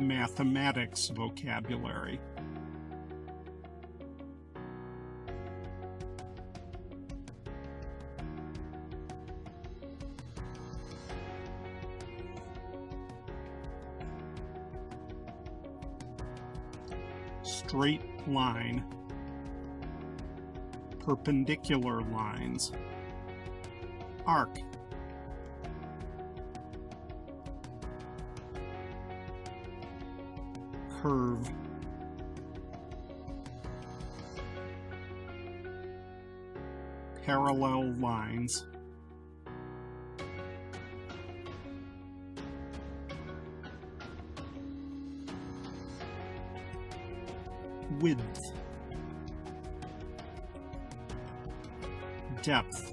mathematics vocabulary. straight line, perpendicular lines, arc, curve, parallel lines, width, depth,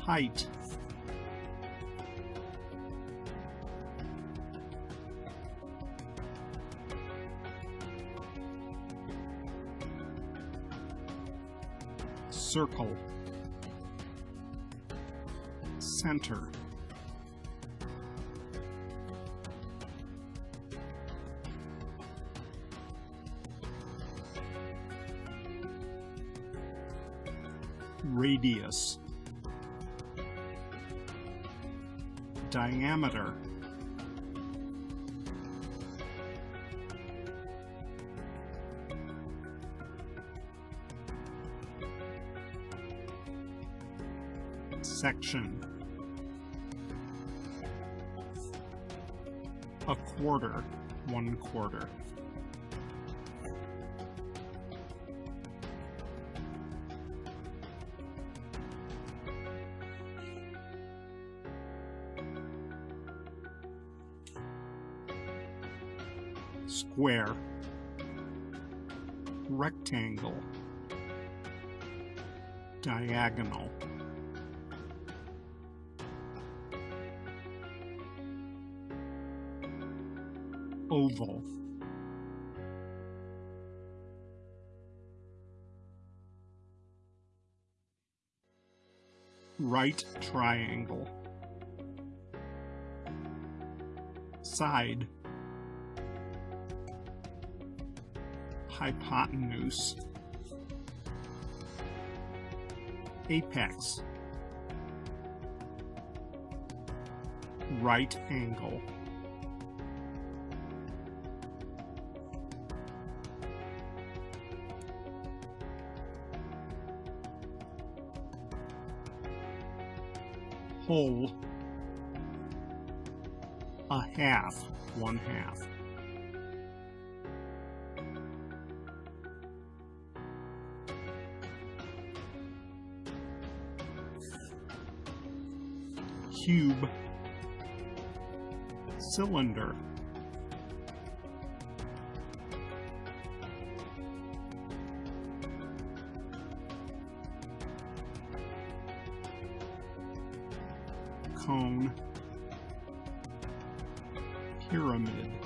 height, circle, center, radius, diameter, section, a quarter, one quarter. square, rectangle, diagonal. Oval. Right triangle. Side. hypotenuse, apex, right angle, whole, a half, one half. cube, cylinder, cone, pyramid.